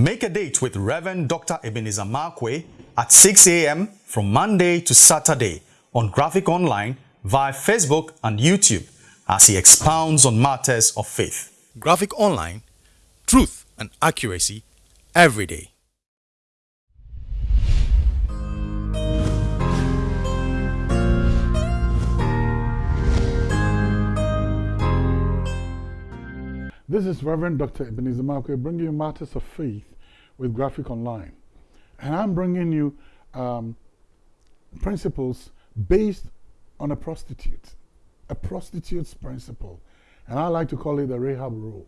Make a date with Reverend Dr. Ebenezer Markwei at 6 a.m. from Monday to Saturday on Graphic Online via Facebook and YouTube as he expounds on matters of faith. Graphic Online, truth and accuracy every day. This is Reverend Dr. Ebenezer Markwei bringing you matters of faith with Graphic Online. And I'm bringing you um, principles based on a prostitute, a prostitute's principle. And I like to call it the Rahab rule.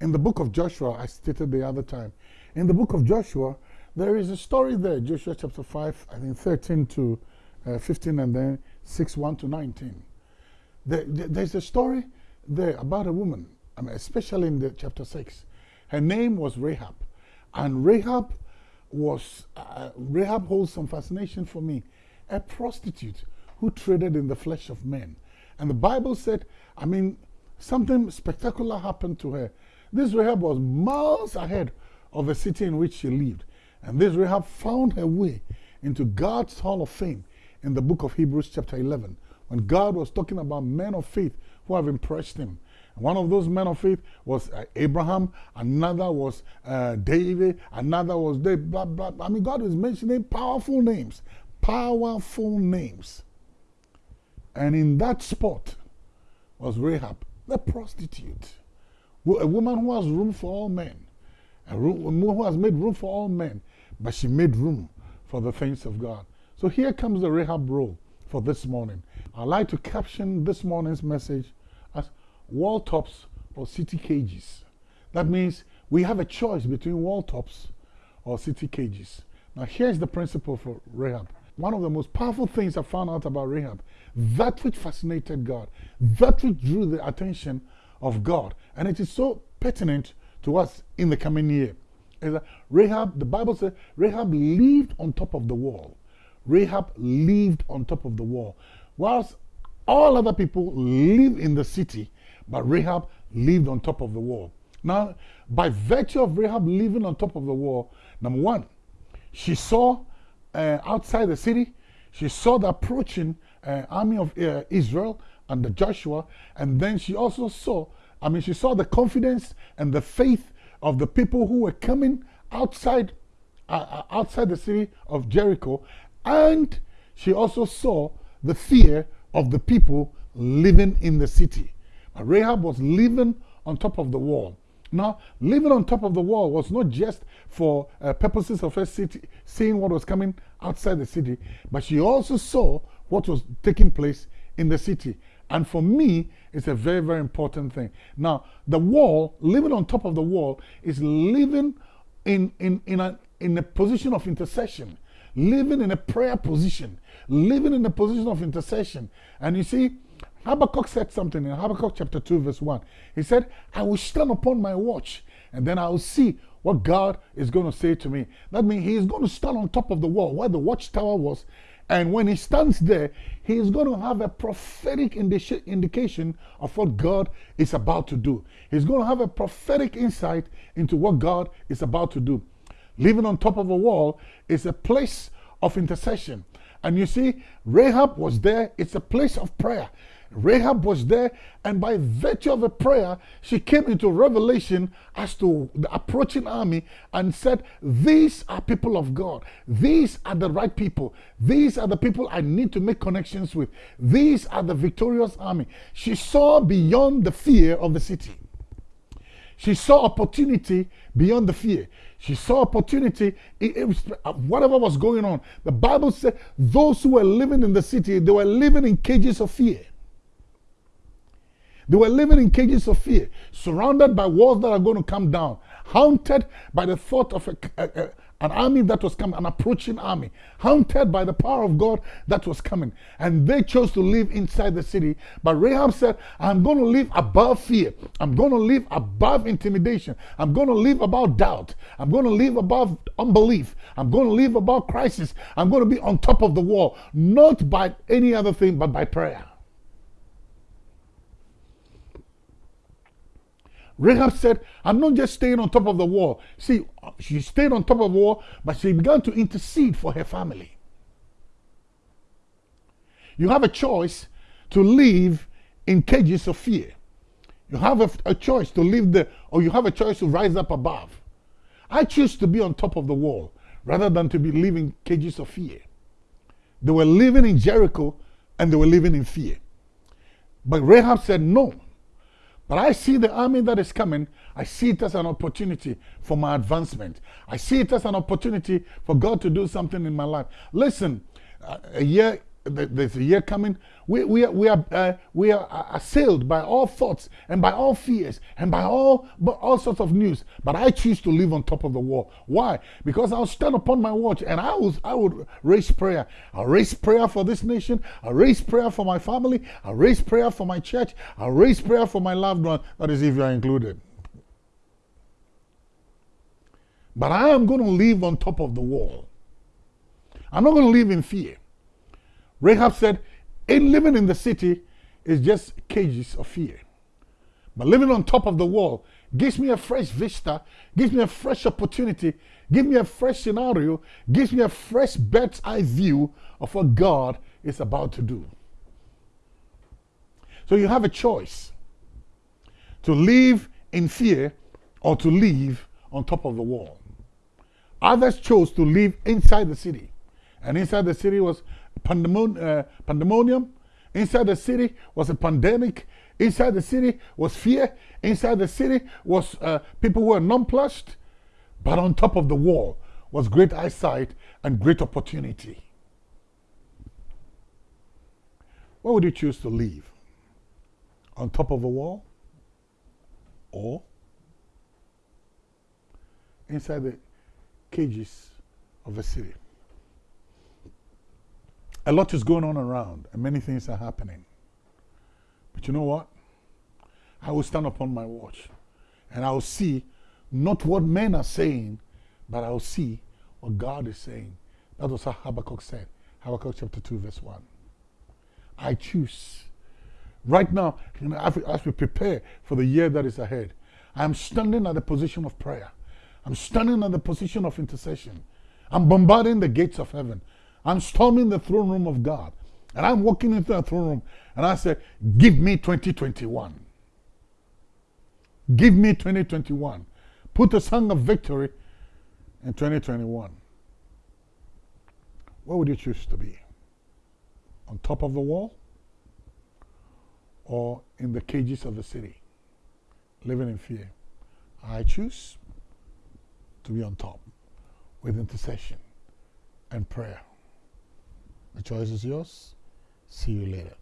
In the book of Joshua, I stated the other time, in the book of Joshua, there is a story there, Joshua chapter 5, I think 13 to uh, 15, and then 6, 1 to 19. There, there's a story there about a woman I mean, especially in the chapter 6. Her name was Rahab. And Rahab was, uh, Rahab holds some fascination for me. A prostitute who traded in the flesh of men. And the Bible said, I mean, something spectacular happened to her. This Rahab was miles ahead of the city in which she lived. And this Rahab found her way into God's Hall of Fame in the book of Hebrews, chapter 11, when God was talking about men of faith who have impressed him. One of those men of faith was uh, Abraham, another was uh, David, another was David, blah, blah, blah. I mean, God is mentioning powerful names, powerful names. And in that spot was Rahab, the prostitute, a woman who has room for all men, a woman who has made room for all men, but she made room for the things of God. So here comes the Rahab role for this morning. I'd like to caption this morning's message wall tops or city cages. That means we have a choice between wall tops or city cages. Now here's the principle for Rahab. One of the most powerful things I found out about Rahab, that which fascinated God, that which drew the attention of God, and it is so pertinent to us in the coming year, is that Rahab, the Bible says, Rahab lived on top of the wall. Rahab lived on top of the wall. Whilst all other people live in the city, but Rahab lived on top of the wall. Now, by virtue of Rahab living on top of the wall, number one, she saw uh, outside the city, she saw the approaching uh, army of uh, Israel under Joshua, and then she also saw, I mean, she saw the confidence and the faith of the people who were coming outside, uh, uh, outside the city of Jericho, and she also saw the fear of the people living in the city. Rahab was living on top of the wall. Now, living on top of the wall was not just for uh, purposes of her city, seeing what was coming outside the city, but she also saw what was taking place in the city. And for me, it's a very, very important thing. Now, the wall, living on top of the wall, is living in, in, in, a, in a position of intercession, living in a prayer position, living in a position of intercession. And you see, Habakkuk said something in Habakkuk chapter 2, verse 1. He said, I will stand upon my watch and then I will see what God is going to say to me. That means he is going to stand on top of the wall where the watchtower was. And when he stands there, he is going to have a prophetic indi indication of what God is about to do. He's going to have a prophetic insight into what God is about to do. Living on top of a wall is a place of intercession. And you see, Rahab was there. It's a place of prayer. Rahab was there, and by virtue of a prayer, she came into revelation as to the approaching army and said, These are people of God. These are the right people. These are the people I need to make connections with. These are the victorious army. She saw beyond the fear of the city. She saw opportunity beyond the fear. She saw opportunity, it, it was, whatever was going on. The Bible said those who were living in the city, they were living in cages of fear. They were living in cages of fear, surrounded by walls that are going to come down, haunted by the thought of a, a, a, an army that was coming, an approaching army, haunted by the power of God that was coming. And they chose to live inside the city. But Rahab said, I'm going to live above fear. I'm going to live above intimidation. I'm going to live above doubt. I'm going to live above unbelief. I'm going to live above crisis. I'm going to be on top of the wall, not by any other thing, but by prayer. Rahab said, I'm not just staying on top of the wall. See, she stayed on top of the wall, but she began to intercede for her family. You have a choice to live in cages of fear. You have a, a choice to live there, or you have a choice to rise up above. I choose to be on top of the wall rather than to be living cages of fear. They were living in Jericho and they were living in fear. But Rahab said, No. But I see the army that is coming. I see it as an opportunity for my advancement. I see it as an opportunity for God to do something in my life. Listen, uh, a year there's a year coming. We, we are, we are, uh, we are assailed by all thoughts and by all fears and by all, all sorts of news. But I choose to live on top of the wall. Why? Because I'll stand upon my watch and I, was, I would raise prayer. I'll raise prayer for this nation. I'll raise prayer for my family. I'll raise prayer for my church. I'll raise prayer for my loved one. That is, if you are included. But I am going to live on top of the wall. I'm not going to live in fear. Rahab said, in living in the city is just cages of fear. But living on top of the wall gives me a fresh vista, gives me a fresh opportunity, gives me a fresh scenario, gives me a fresh bird's eye view of what God is about to do. So you have a choice to live in fear or to live on top of the wall. Others chose to live inside the city. And inside the city was pandemon uh, pandemonium. Inside the city was a pandemic. Inside the city was fear. Inside the city was uh, people who were nonplussed. But on top of the wall was great eyesight and great opportunity. Where would you choose to live? On top of a wall? Or inside the cages of a city? A lot is going on around, and many things are happening. But you know what? I will stand upon my watch, and I will see not what men are saying, but I will see what God is saying. That was what Habakkuk said. Habakkuk chapter 2, verse 1. I choose. Right now, as we prepare for the year that is ahead, I'm standing at the position of prayer. I'm standing at the position of intercession. I'm bombarding the gates of heaven. I'm storming the throne room of God. And I'm walking into the throne room and I say, Give me 2021. Give me 2021. Put a song of victory in 2021. Where would you choose to be? On top of the wall? Or in the cages of the city? Living in fear. I choose to be on top with intercession and prayer. The choice is yours. See you later.